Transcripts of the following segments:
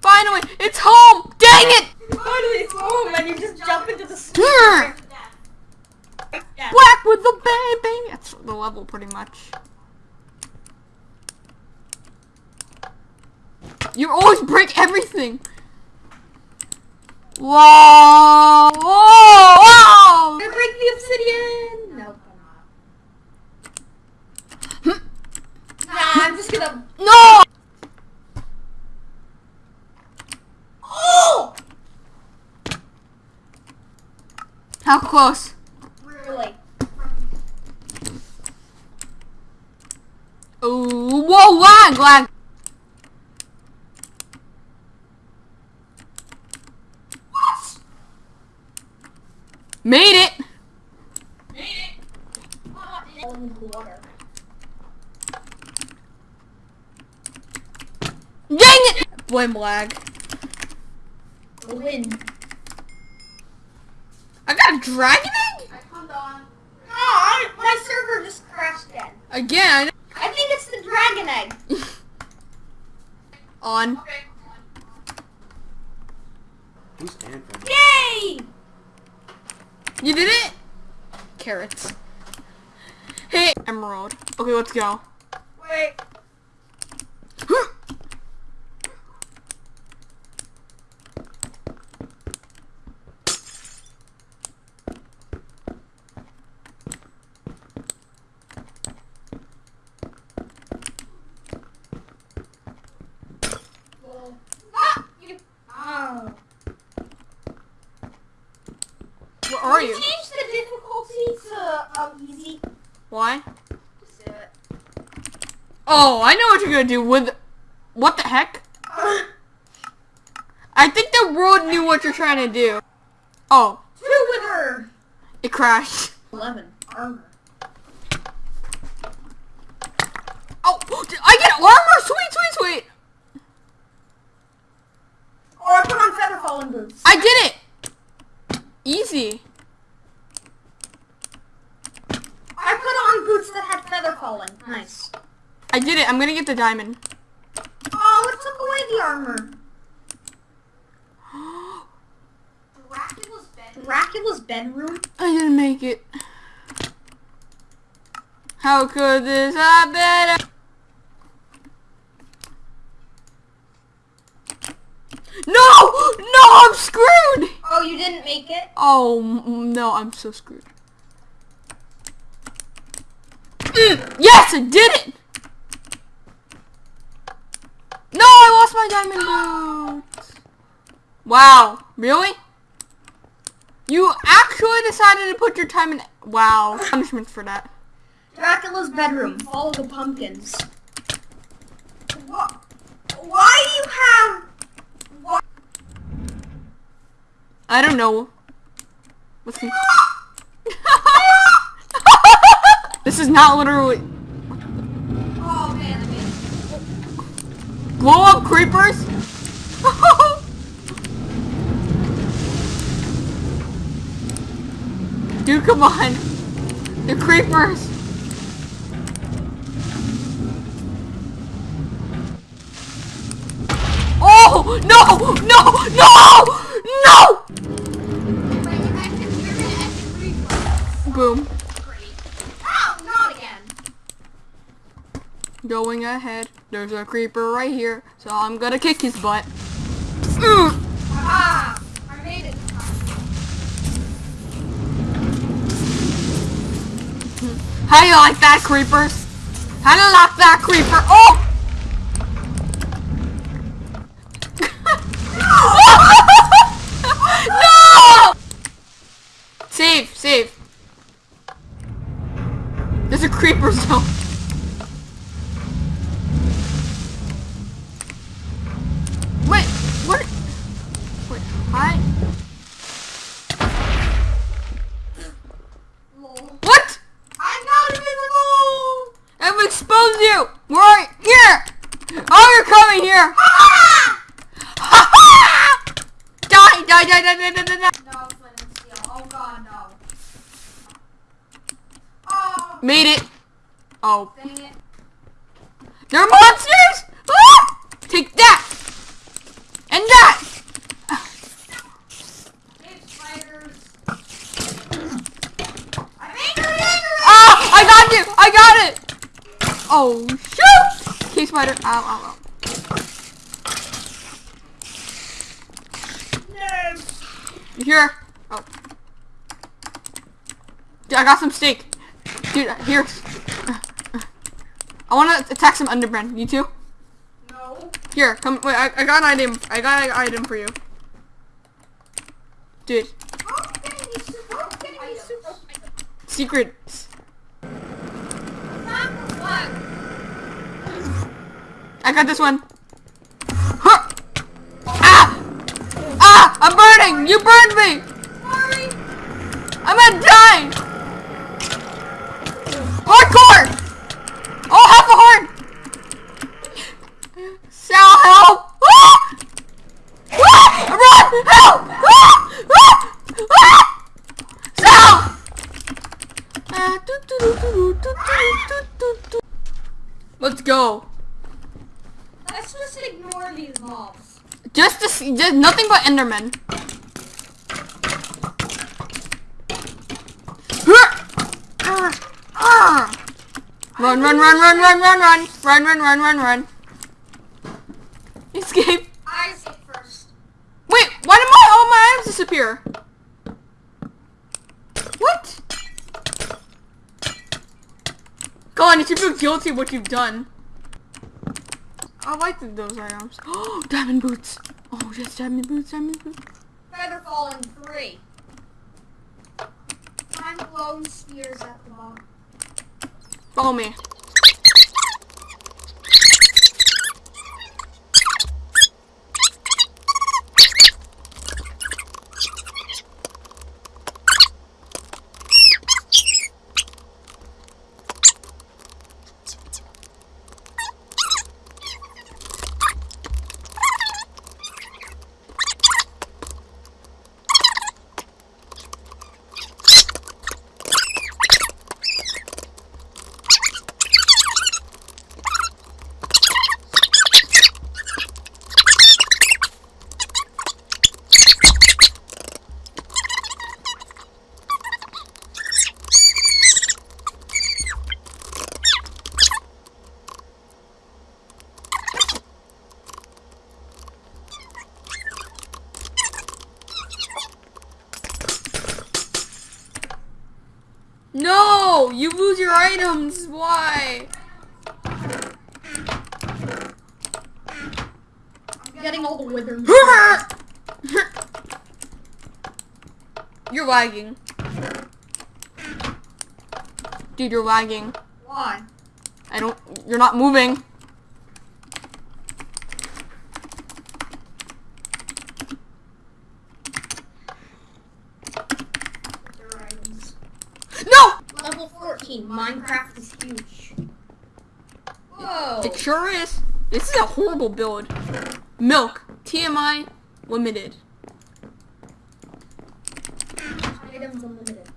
Finally, it's home! Dang it! Finally, it's home, and you just jump into the. Yeah. Black with the baby! That's the level pretty much. You always break everything! Whoa! Whoa! Whoa! Gonna break the obsidian. Nope. Hmm? nah, I'm just gonna. No! Oh! How close? Really? Ooh, whoa, lag, lag. What? Made it. Made it. All in the water. Dang it! Blame lag. The wind. I got a dragon egg? I come on. Oh, my server just crashed again. Again. I think it's the dragon egg. On. Okay. Who's Anthem? Yay! You did it? Carrots. Hey, emerald. Okay, let's go. Wait. Ah, you. Oh. Where are Can you? change the difficulty to um, easy? Why? Just do it. Oh, I know what you're gonna do with... What the heck? I think the world knew what you're trying to do. Oh, Two with her. it crashed. 11. Armor. Oh, I get armor? Sweet, sweet, sweet. Or I put on feather falling boots. I did it. Easy. I put on boots that had feather falling. Nice. I did it. I'm gonna get the diamond. Oh, it took away the armor. Dracula's bedroom. Dracula's bedroom? I didn't make it. How could this happen? No! No, I'm screwed! Oh, you didn't make it? Oh, no, I'm so screwed. Mm, yes, I did it! No, I lost my diamond boots. Wow, really? You actually decided to put your time in... Wow, punishment for that. Dracula's bedroom. Follow the pumpkins. What? Why do you have... What? I don't know. What's the... this is not literally... Oh, man, I mean... Blow up creepers? Dude, come on. The creepers. Oh, no, no, no, no! Boom. Oh, not again. Going ahead. There's a creeper right here, so I'm gonna kick his butt. Ah. How do you like that, creepers? How do you like that, creeper? Oh! here! Die, die, die, die, die, die, die, die. No, Oh god, no. Oh. Made it. Oh. Dang it. They're monsters! Ah! Take that! And that! Oh, I got you! I got it! Oh, shoot! K-Spider, ow, ow, ow. You here? Oh. Dude, I got some steak. Dude, here. I want to attack some underbred. You too? No. Here, come. Wait, I, I got an item. I got an item for you. Dude, How can you super? How can you super? secrets. I got this one. I'm burning! You burned me! Sorry. I'm gonna die! Hardcore! Oh, half a horn! Sal, help! Ah! Ah! Run! Help! Ah! Ah! Ah! Sal! Let's go. Let's just ignore these mobs. Just, to just nothing but Endermen. Run, run, run, run, run, run, run, run, run, run, run, run. Escape. I say first. Wait, why did my all my items disappear? What? Go on, you should feel guilty what you've done. I like those items. Oh, diamond boots. Oh, yes, diamond boots, diamond boots. Feather falling three. I'm blown spears at the bottom. Follow oh, me. No, you lose your items. Why? I'm getting all the wither. You're lagging. Dude, you're lagging. Why? I don't, you're not moving. Their items. No! Level 14. Minecraft is huge. Whoa. It sure is. This is a horrible build. Milk. TMI limited. Items unlimited.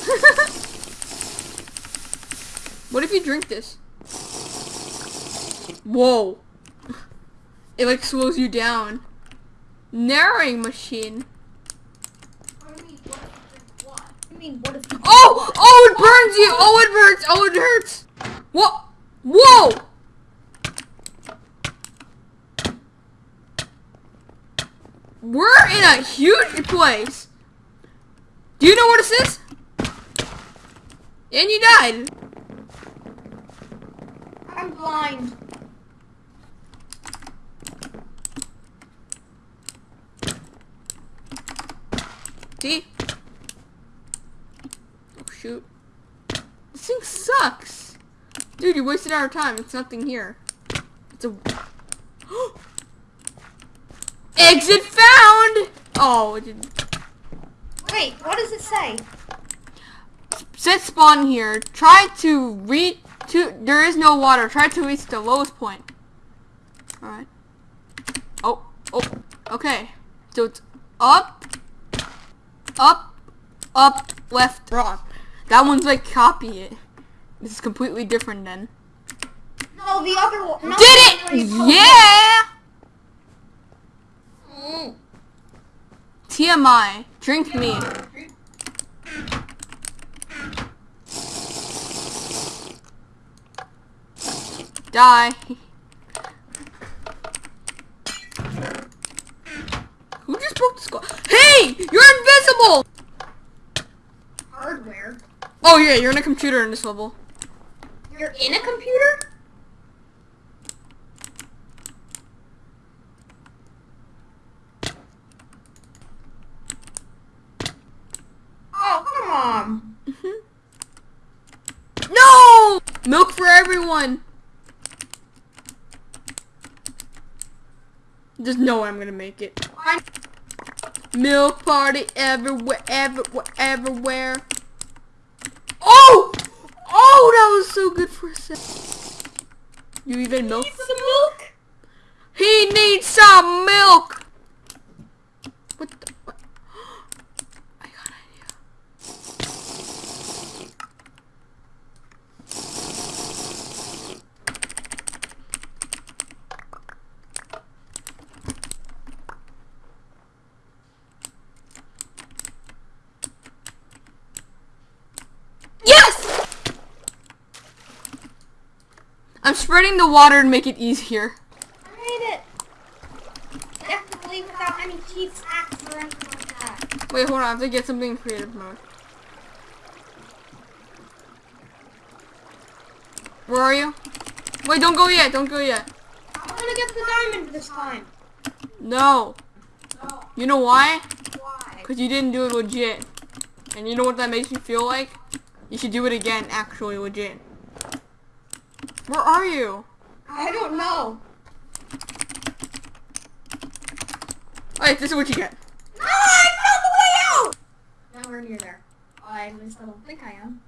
what if you drink this? Whoa. It like slows you down. Narrowing machine. I mean, what if what? I mean, what if Oh! Oh, it burns you! Oh, it hurts! Oh, it hurts! What? Whoa! We're in a huge place. Do you know what this is? And you died. I'm blind. See? Shoot. This thing sucks. Dude, you wasted our time. It's nothing here. It's a Exit found! Oh, it didn't. Wait, what does it say? Set spawn here. Try to reach to there is no water. Try to reach the lowest point. Alright. Oh, oh, okay. So it's up, up, up, left, wrong. That one's like copy it. This is completely different then. No, the other one. No, Did it? Yeah! Mm. TMI. Drink me. Die. Who just broke the skull? Hey! You're invisible! Yeah, you're in a computer in this level. You're in a computer? Oh, come on. Mm-hmm. No! Milk for everyone! There's no way I'm gonna make it. Milk party everywhere, everywhere, everywhere. Oh! Oh, that was so good for a sec. You even milk? Need some milk? He needs some milk! What the? I'm spreading the water to make it easier. I made it. Definitely without any cheats, hacks, or anything like that. Wait, hold on. I have to get something in creative mode. Where are you? Wait, don't go yet. Don't go yet. I'm gonna get the diamond this time. No. Oh, You know why? why? Because you didn't do it legit. And you know what that makes me feel like? You should do it again, actually legit. Where are you? I don't know. Wait, this is what you get. No, I found the way out! Nowhere near there. I at least I don't think I am.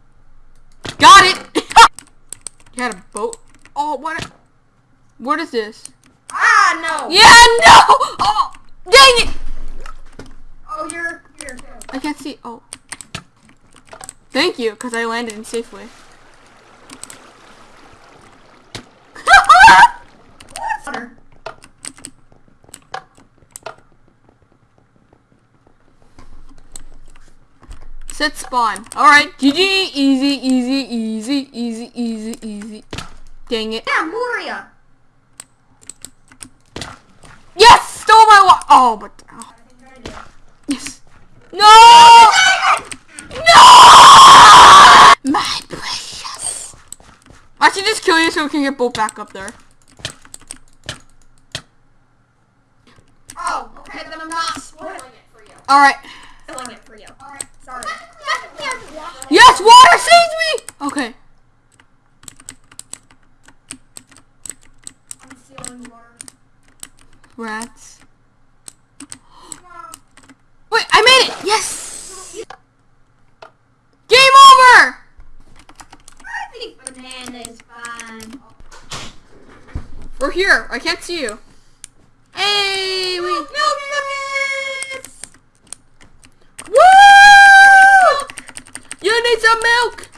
Got it! you had a boat? Oh, what? What is this? Ah, no! Yeah, no! Oh, dang it! Oh, you're, you're. I can't see. Oh. Thank you, because I landed in safely. Water. Set spawn. Alright, GG, easy, easy, easy, easy, easy, easy. Dang it. Yeah, Moria. Yes! Stole my wa- Oh, but. oh, I think I did. yes. No! No! My precious. I should just kill you so we can get both back up there. Oh, okay, then I'm not spoiling it for you. Alright. Spoiling it for you. Alright, sorry. Yes, water saves me! Okay. I'm stealing water. Rats. Wait, I made it! Yes! Game over! I think banana is fine. We're here. I can't see you. Hey, we. Milk nuggets! Woo! You need some milk.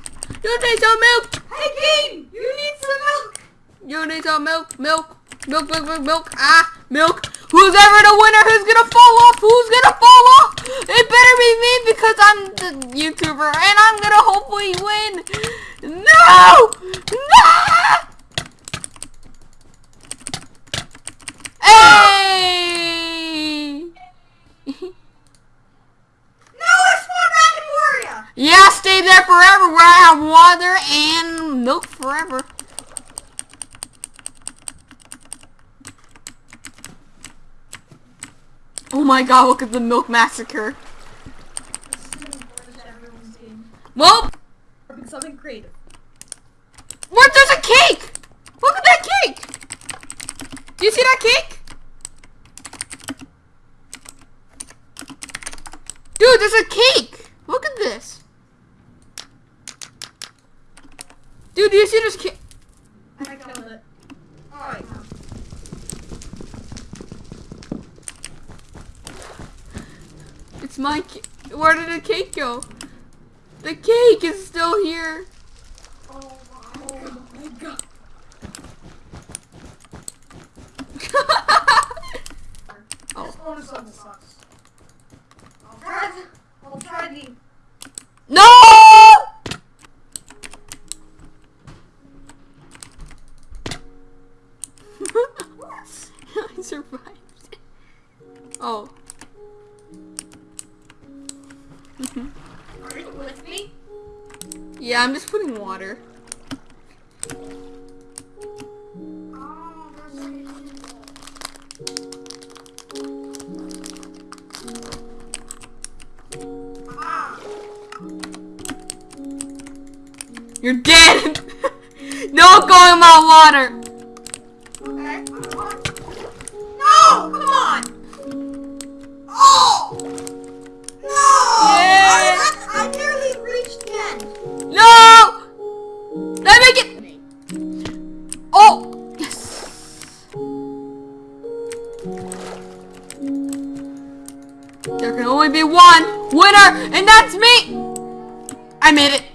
You need some milk. Hey, Kane! You need some milk! You need some milk. Milk. Milk. Milk. Milk. Milk. Ah, milk. Who's ever the winner? Who's gonna fall off? Who's gonna fall off? It better be me because I'm the YouTuber and I'm gonna hopefully win. No! No! Hey! No, I spawned back in Moria! Yeah, stay there forever where I have water and milk forever. Oh my god, look at the milk massacre. Well, Something creative. what, there's a cake! Look at that cake! Do you see that cake? Dude, there's a cake! Look at this. Dude, do you see this cake? I killed it. Alright. It's my Where did the cake go? The cake is still here. You're dead! no going my water! one winner, and that's me! I made it.